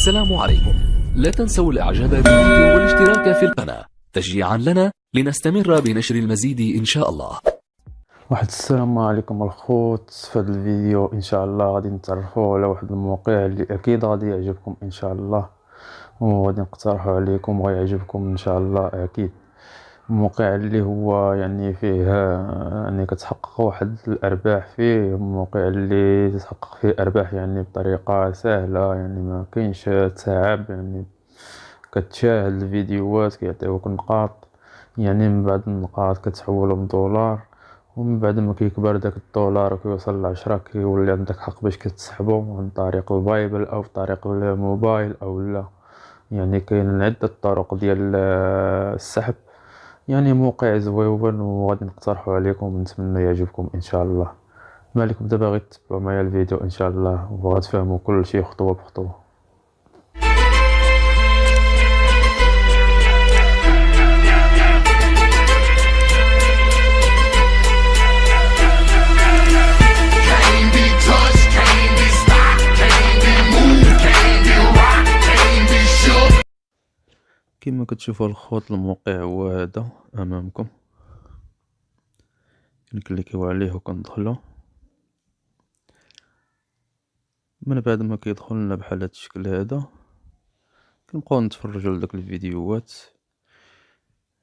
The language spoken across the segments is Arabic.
السلام عليكم. لا تنسوا الإعجاب بالفيديو والاشتراك في القناة. تشجيعا لنا لنستمر بنشر المزيد إن شاء الله. واحد السلام عليكم الخوت. في هذا الفيديو إن شاء الله غادي نتعرفوا على واحد الموقع اللي أكيد غادي يعجبكم إن شاء الله. وغادي نقترحه عليكم وغيعجبكم إن شاء الله أكيد. موقع اللي هو يعني فيه يعني كتحقق واحد الأرباح فيه موقع اللي تحقق فيه أرباح يعني بطريقة سهلة يعني ما كاينش تعب يعني كتشاهد الفيديوهات كيعطيوك نقاط يعني من بعد النقاط كتحولهم دولار ومن بعد ما كيكبر داك الدولار وكيوصل لعشرة كيولي عندك حق باش كتسحبو عن طريق ال PayPal أو طريق الموبايل أو لا. يعني كاين عدة طرق ديال السحب. يعني موقع زويون وغادي نقترحو عليكم ونتمنى يعجبكم إن شاء الله. ما عليكم دابا غير تبعوا معايا الفيديو إن شاء الله وغتفهموا كل شيء خطوة بخطوة. كما كتشوفوا الخوت الموقع هو هذا أمامكم. كنكليكيو عليه وكندخلو. من بعد ما كيدخل لنا بحال هاد الشكل هذا كنبقاو نتفرجوا لداك الفيديوهات.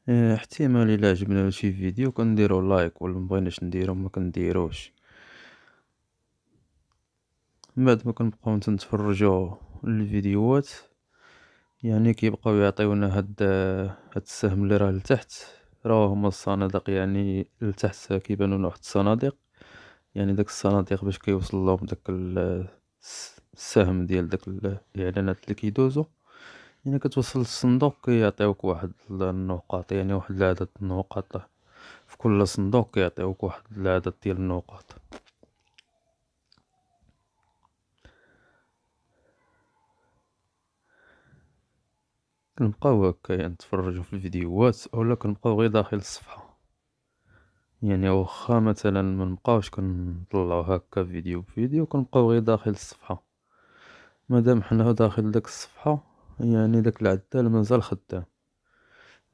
آه، احتمال إلا عجبنا شي فيديو كنديرو like ولا مبغيناش نديرو ما كنديروش. من بعد ما كنبقاو نتفرجوا الفيديوهات يعني كيبقاو يعطيونا هاد هاد السهم اللي راه لتحت. راه هما الصناديق يعني لتحت كيبانو لنا واحد الصناديق. يعني داك الصناديق باش كيوصل لهم داك ال- الس- السهم ديال داك ال- الإعلانات اللي كيدوزو. يعني كتوصل للصندوق كيعطيوك واحد النقاط يعني واحد العدد النقاط. في كل صندوق كيعطيوك واحد العدد ديال النقاط. كنبقاو هكا يعني نتفرجو في الفيديوهات اولا كنبقاو غير داخل الصفحة. يعني واخا مثلا منبقاوش كنطلعو هكا فيديو بفيديو كنبقاو غير داخل الصفحة. مادام حنا داخل داك الصفحة يعني داك العدال مازال خدام.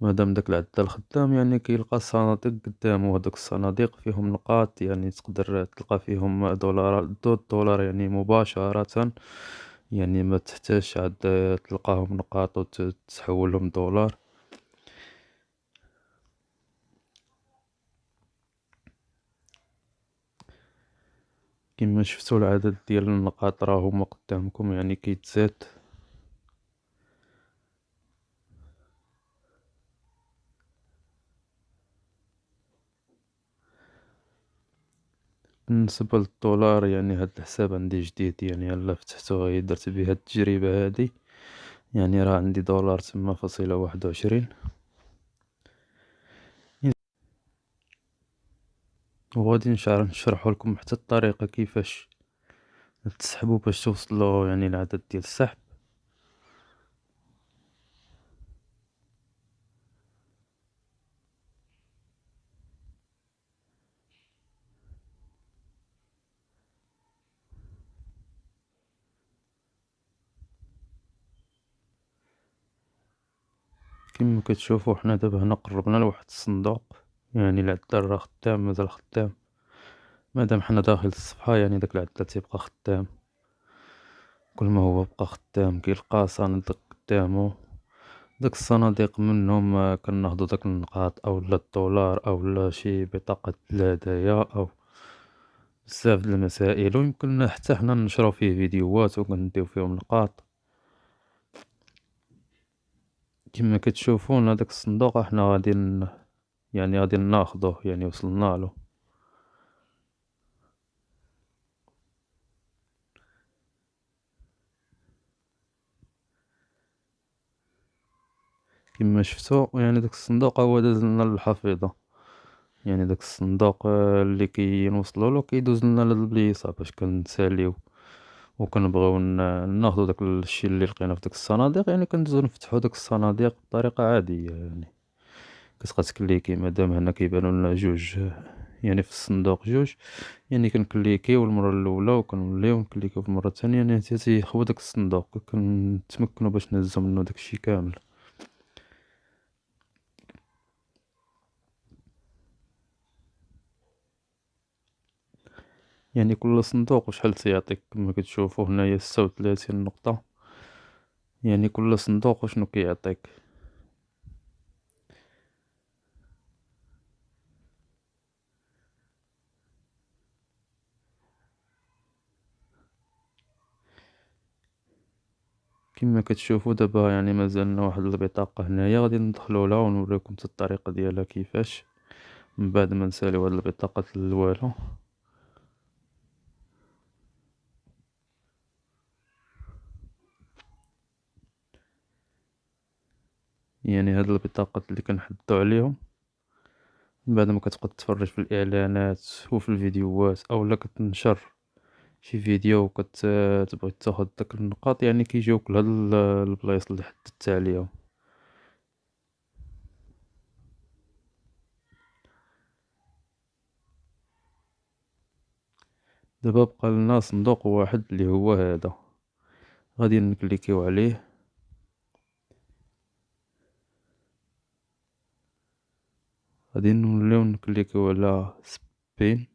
مادام داك العدال خدام يعني كيلقى الصناديق قدامو هادوك الصناديق فيهم نقاط يعني تقدر تلقى فيهم دولارات دو دولار يعني مباشرة. يعني ما تحتاجش عاد تلقاهم نقاط وتحولهم دولار. كما شفتوا العدد ديال النقاط راه هما قدامكم يعني كيتزاد. بالنسبة للدولار يعني هاد الحساب عندي جديد يعني يلا فتحتو غير درت به هاد التجربة هادي. يعني راه عندي دولار تما فاصلة واحد وعشرين. وغادي نشعر نشرحو لكم حتى الطريقة كيفاش تسحبو باش توصلو يعني العدد ديال السحب. كما كتشوفو حنا دابا هنا قربنا لواحد الصندوق يعني العدال راه خدام مازال خدام. مادام حنا داخل الصفحة يعني داك العدال تيبقى خدام. كل ما هو بقى خدام كيلقى صناديق قدامو. داك الصناديق منهم كناخدو داك النقاط اولا الدولار اولا شي بطاقة الهدايا أو بزاف د المسائل. ويمكن حتى حنا نشرو فيه فيديوهات وكنديو فيهم نقاط. كما كتشوفون هداك الصندوق إحنا غادي ن... يعني غادي ناخدوه يعني وصلنالو كما شفتو يعني داك الصندوق هو دازلنا للحفيظة. يعني داك الصندوق اللي كنوصلولو كيدوز لنا للبليصة باش كنساليو. وكنبغيو ن- ناخدو داك الشي اللي لقينا في داك الصناديق يعني كندوزو نفتحو داك الصناديق بطريقة عادية يعني كتبقى تكليكي مادام هنا كيبانو لنا جوج يعني في الصندوق جوج يعني كنكليكيو المره الأولى وكنوليو نكليكيو في المره الثانية يعني حتى تيخوى داك الصندوق كنتمكنو باش نهزو منو داكشي كامل. يعني كل صندوق وشحال تيعطيك كما كتشوفو هنايا ستة وتلاتين نقطة. يعني كل صندوق وشنو كيعطيك؟ كما كتشوفو دابا يعني مازالنا واحد البطاقة هنايا غادي ندخلو لها ونوريكم حتى الطريقة ديالها كيفاش. من بعد ما نساليو هاد البطاقة الوالو. يعني هاد البطاقات اللي كنحدو عليهم. من بعد ما كتبقى تتفرج في الإعلانات وفي الفيديوهات اولا كتنشر شي فيديو وكتبغي تاخد داك النقاط يعني كيجيوك لهاد البلايص اللي حددت عليهم. دابا بقى لنا صندوق واحد اللي هو هذا. غادي نكليكيو عليه. غادي نوليو نكليكيو على spin.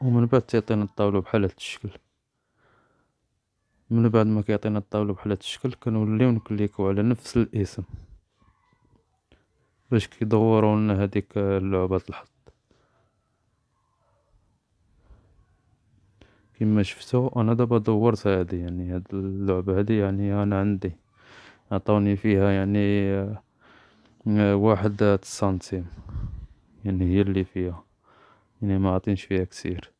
ومن بعد تيعطينا الطاولة بحال هاد الشكل. من بعد ما كيعطينا الطاولة بحال هاد الشكل كنوليو نكليكو على نفس الاسم. باش كيدورو لنا هاديك لعبة الحظ كما شفتو أنا دابا دورت هادي يعني هاد اللعبة هادي يعني أنا عندي عطاوني فيها يعني واحد سنتيم يعني هي اللي فيها يعني ما عطينش فيها كثير.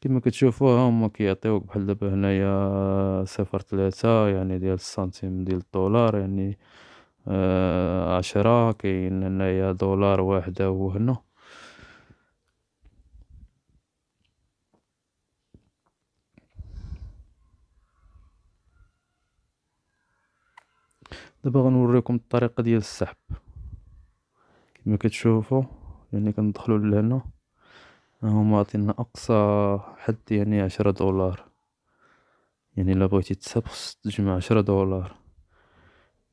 كما كتشوفو ها هما كيعطيوك بحال دابا هنايا صفر تلاتة يعني ديال السنتيم ديال الدولار يعني عشرة كاين هنايا دولار واحد هو دابا غنوريكم الطريقة ديال السحب. كما كتشوفو يعني كندخلو لهنا. هما عاطينا أقصى حد يعني عشرة دولار. يعني إلا بغيتي تسحب خصك تجمع عشرة دولار.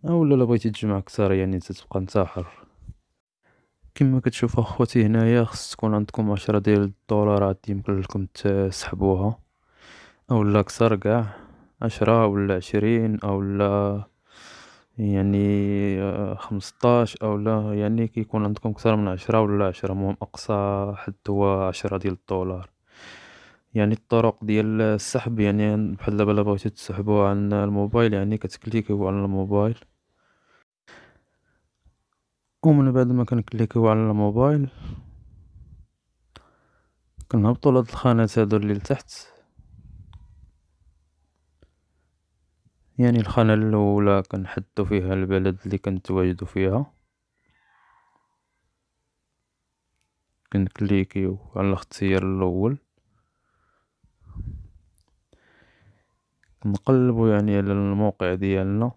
اولا إلا بغيتي تجمع كتر يعني تتبقى نتا حر كما كتشوفو اخوتي هنايا خص تكون عندكم عشرة ديال الدولارات يمكن لكم تسحبوها. اولا كتر قاع عشرة ولا عشرين اولا يعني خمسطاش اولا يعني كيكون عندكم كتر من عشرة ولا عشرة المهم أقصى حد هو عشرة ديال الدولار. يعني الطرق ديال السحب يعني بحال دابا الا بغيتو تسحبو عن الموبايل يعني كتكليكيو على الموبايل. ومن بعد ما كنكليكيو على الموبايل كنهبطو لهاد الخانات هادو اللي لتحت. يعني الخانة الأولى كنحدو فيها البلد اللي كنتواجدو فيها. كنكليكيو على الاختيار الأول. نقلبو يعني على الموقع ديالنا.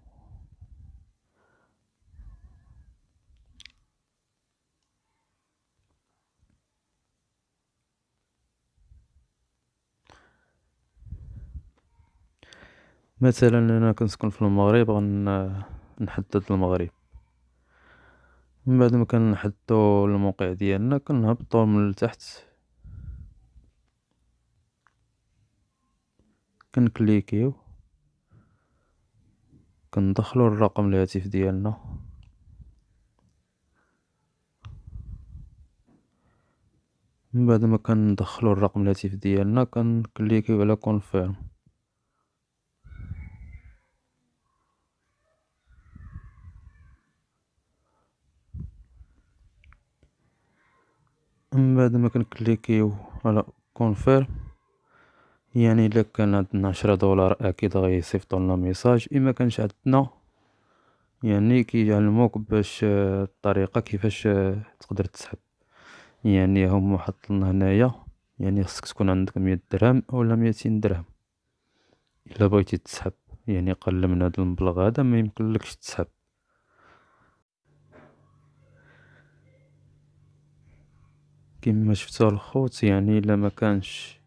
مثلا أنا كنسكن في المغرب غنحدد المغرب. من بعد ما كنحددو الموقع ديالنا كنهبطو من التحت كنكليكيو. كندخلو الرقم الهاتف ديالنا. من بعد ما كندخلو الرقم الهاتف ديالنا كنكليكيو على confirm من بعد ما كنكليكيو على confirm يعني إلا كان عندنا عشرة دولار أكيد غيصيفطولنا message إما كانش عندنا يعني كيعلموك باش الطريقة كيفاش تقدر تسحب. يعني هما حاطلنا هنايا يعني خصك تكون عندك مية درهم أولا ميتين درهم. إلا بغيتي تسحب يعني قل من هاد المبلغ هذا ما يمكنلكش تسحب. كما شفتوا الخوت يعني إلا ما كانش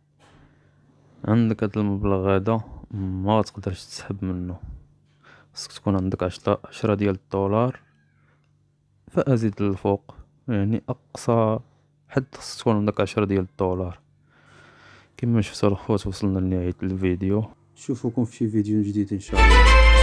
عندك هاد المبلغ هذا ما تقدرش تسحب منه خصك تكون عندك عشرة عشرة ديال الدولار فأزيد للفوق. يعني أقصى حد خصك تكون عندك عشرة ديال الدولار. كما شفتوا الخوت وصلنا لنهاية الفيديو. نشوفكم في شي فيديو جديد إن شاء الله.